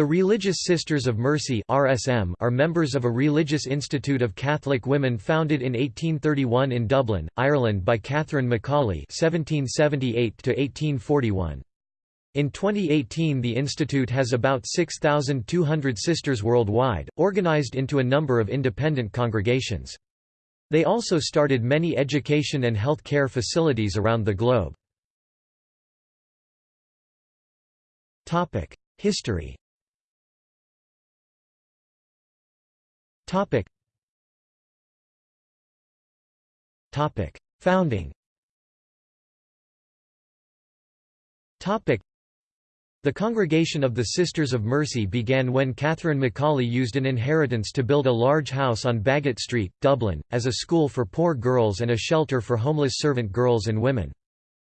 The Religious Sisters of Mercy (RSM) are members of a religious institute of Catholic women founded in 1831 in Dublin, Ireland by Catherine McAuley (1778–1841). In 2018 the institute has about 6,200 sisters worldwide, organized into a number of independent congregations. They also started many education and health care facilities around the globe. History Topic. Topic. Founding Topic. The Congregation of the Sisters of Mercy began when Catherine McAuley used an inheritance to build a large house on Baggot Street, Dublin, as a school for poor girls and a shelter for homeless servant girls and women.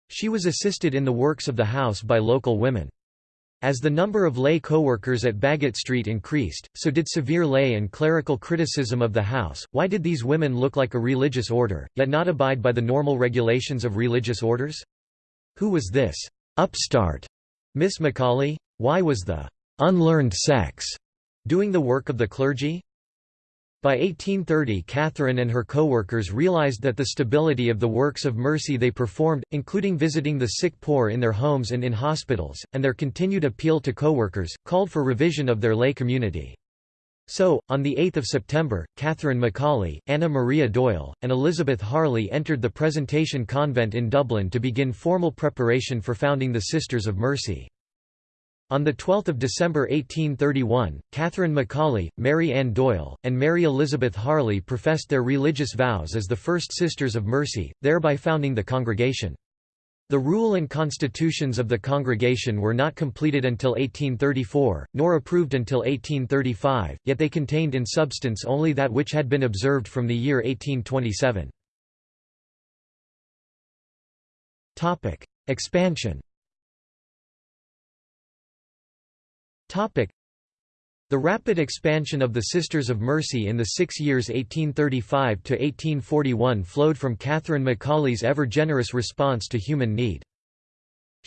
She was assisted in the works of the house by local women. As the number of lay co-workers at Baggot Street increased, so did severe lay and clerical criticism of the house. Why did these women look like a religious order, yet not abide by the normal regulations of religious orders? Who was this upstart Miss McAuley? Why was the unlearned sex doing the work of the clergy? By 1830 Catherine and her co-workers realized that the stability of the works of mercy they performed, including visiting the sick poor in their homes and in hospitals, and their continued appeal to co-workers, called for revision of their lay community. So, on 8 September, Catherine McAuley, Anna Maria Doyle, and Elizabeth Harley entered the Presentation Convent in Dublin to begin formal preparation for founding the Sisters of Mercy. On 12 December 1831, Catherine McAuley, Mary Ann Doyle, and Mary Elizabeth Harley professed their religious vows as the first Sisters of Mercy, thereby founding the congregation. The rule and constitutions of the congregation were not completed until 1834, nor approved until 1835, yet they contained in substance only that which had been observed from the year 1827. Expansion The rapid expansion of the Sisters of Mercy in the six years 1835–1841 flowed from Catherine McAuley's ever-generous response to human need.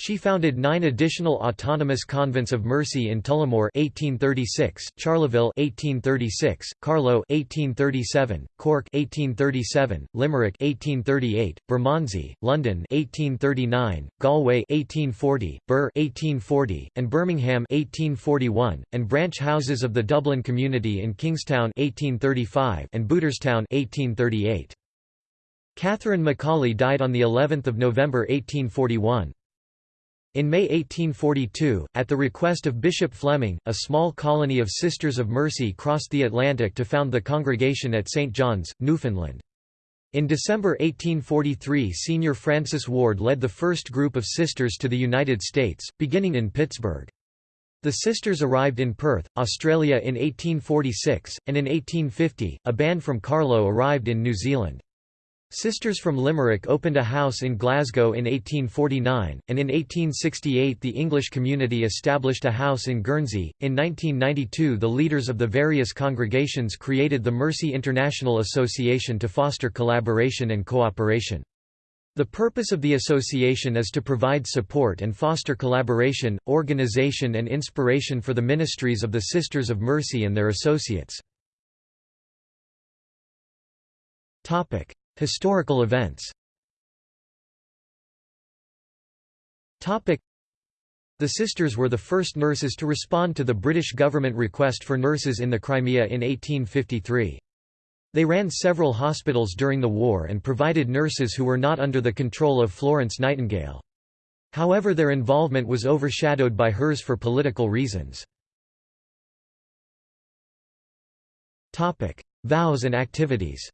She founded nine additional autonomous convents of mercy in Tullamore 1836, Charleville 1836, Carlow 1837, Cork 1837, Limerick 1838, Bermondsey, London 1839, Galway 1840, Birr 1840, and Birmingham 1841, and branch houses of the Dublin community in Kingstown 1835 and Booterstown 1838. Catherine McAuley died on the 11th of November 1841. In May 1842, at the request of Bishop Fleming, a small colony of Sisters of Mercy crossed the Atlantic to found the congregation at St. John's, Newfoundland. In December 1843 Senior Frances Warde led the first group of sisters to the United States, beginning in Pittsburgh. The sisters arrived in Perth, Australia in 1846, and in 1850, a band from Carlow arrived in New Zealand. Sisters from Limerick opened a house in Glasgow in 1849, and in 1868 the English community established a house in Guernsey. In 1992, the leaders of the various congregations created the Mercy International Association to foster collaboration and cooperation. The purpose of the association is to provide support and foster collaboration, organization, and inspiration for the ministries of the Sisters of Mercy and their associates. Historical events the Sisters were the first nurses to respond to the British government request for nurses in the Crimea in 1853. They ran several hospitals during the war and provided nurses who were not under the control of Florence Nightingale. However their involvement was overshadowed by hers for political reasons. Vows and activities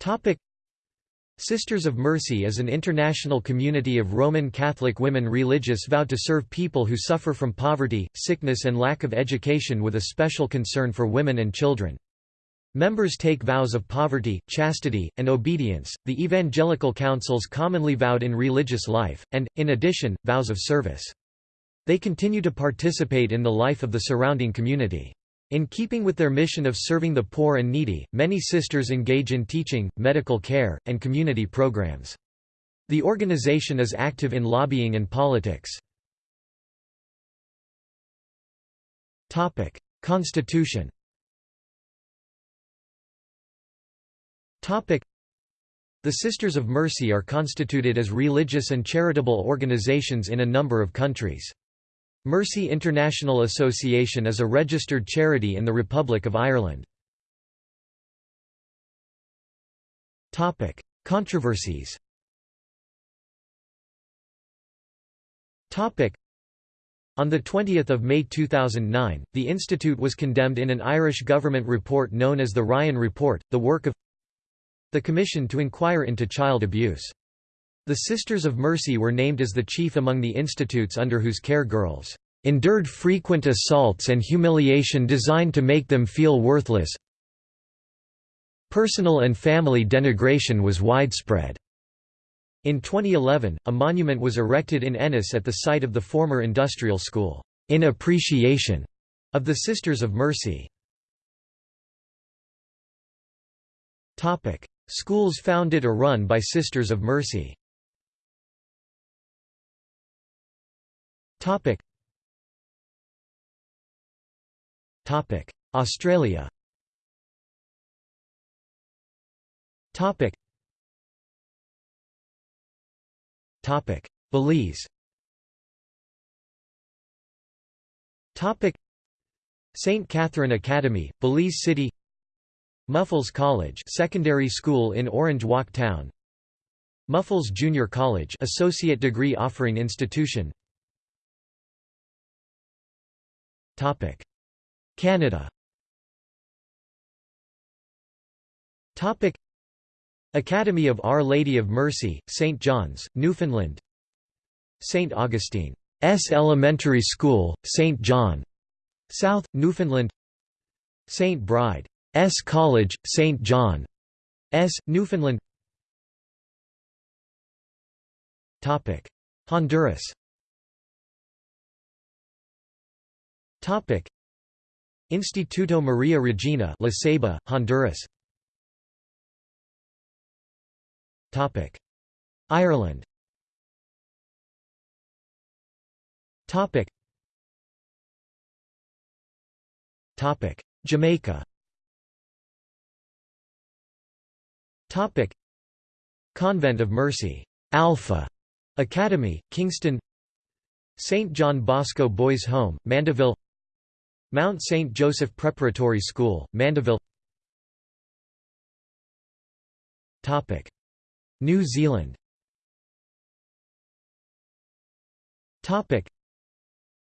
Topic Sisters of Mercy is an international community of Roman Catholic women religious vowed to serve people who suffer from poverty, sickness and lack of education with a special concern for women and children. Members take vows of poverty, chastity, and obedience, the evangelical counsels commonly vowed in religious life, and, in addition, vows of service. They continue to participate in the life of the surrounding community. In keeping with their mission of serving the poor and needy, many sisters engage in teaching, medical care, and community programs. The organization is active in lobbying and politics. Constitution The Sisters of Mercy are constituted as religious and charitable organizations in a number of countries. Mercy International Association is a registered charity in the Republic of Ireland. Topic: Controversies. Topic: on 20 May 2009, the institute was condemned in an Irish government report known as the Ryan Report, the work of the Commission to inquire into child abuse. The Sisters of Mercy were named as the chief among the institutes under whose care girls endured frequent assaults and humiliation designed to make them feel worthless. Personal and family denigration was widespread. In 2011, a monument was erected in Ennis at the site of the former industrial school, in appreciation of the Sisters of Mercy. Schools founded or run by Sisters of Mercy Australia Topic: Belize. Topic: St. Catherine Academy, Belize City. Muffles College, secondary school in Orange Walk Town. Muffles Junior College, associate degree offering institution. Canada. Topic: Academy of Our Lady of Mercy, St. John's, Newfoundland St. Augustine's Elementary School, St. John, South, Newfoundland St. Bride's College, St. John, S. Newfoundland Honduras Instituto Maria Regina La Ceiba, Honduras. Ireland. Topic. Topic. Jamaica. Topic. Convent of Mercy. Alpha. Academy Kingston. St John Bosco Boys Home Mandeville Mount St Joseph Preparatory School Mandeville New Zealand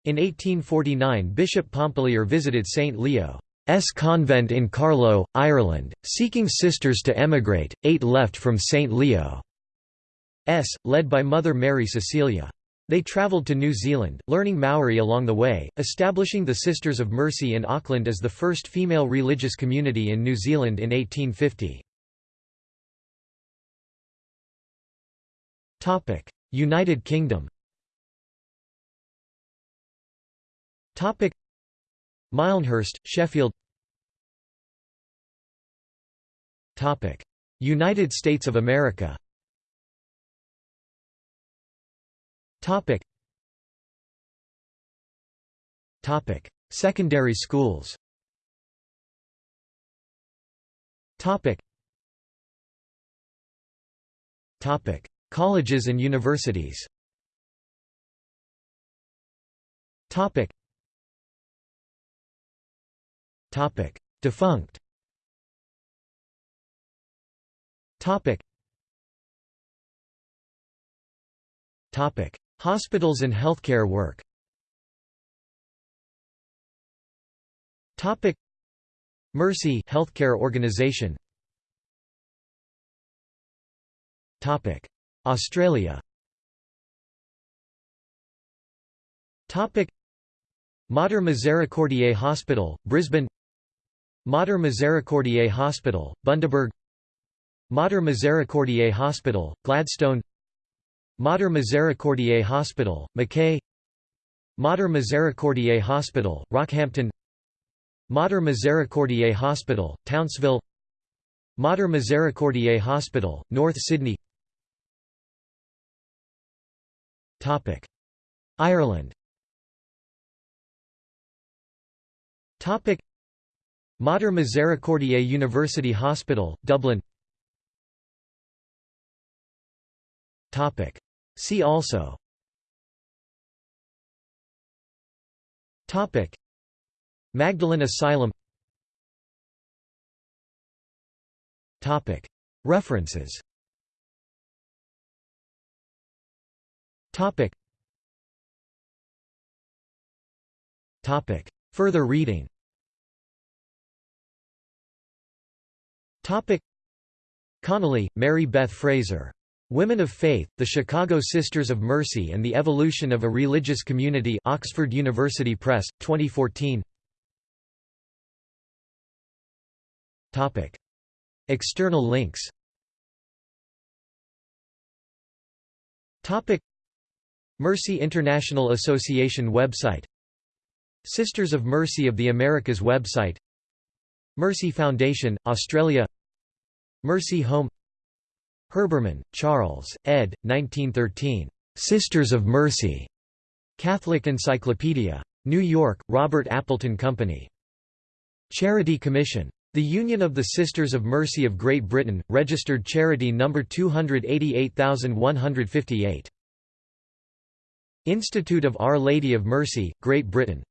in 1849 Bishop Pompallier visited St. Leo's convent in Carlow, Ireland, seeking sisters to emigrate, eight left from St. Leo's, led by Mother Mary Cecilia. They travelled to New Zealand, learning Maori along the way, establishing the Sisters of Mercy in Auckland as the first female religious community in New Zealand in 1850. Topic: United Kingdom. Mylnhurst, Sheffield. United States of America. Topic: Topic: Secondary schools. Topic: Topic: Colleges and universities. Topic. Topic. Defunct. Topic. Topic Hospitals and healthcare work. Topic. Mercy healthcare organization. Topic. Australia. Mater Misericordiae Hospital, Brisbane. Mater Misericordiae Hospital, Bundaberg. Mater Misericordiae Hospital, Gladstone Mater Misericordiae Hospital, Mackay. Mater Misericordiae Hospital, Rockhampton. Mater Misericordiae Hospital, Townsville. Mater Misericordiae Hospital, North Sydney. Ireland. Mater Misericordiae University Hospital, Dublin See also. Topic. Magdalen Asylum. Topic. References. Topic. Topic. Further reading. Topic. Connolly, Mary Beth Fraser. Women of Faith, The Chicago Sisters of Mercy and the Evolution of a Religious Community Oxford University Press, 2014 Topic. External links. Topic. Mercy International Association website. Sisters of Mercy of the Americas website. Mercy Foundation, Australia. Mercy Home Herbermann, Charles, ed. 1913. Sisters of Mercy. Catholic Encyclopedia. New York, Robert Appleton Company. Charity Commission. The Union of the Sisters of Mercy of Great Britain, registered charity number 288158. Institute of Our Lady of Mercy, Great Britain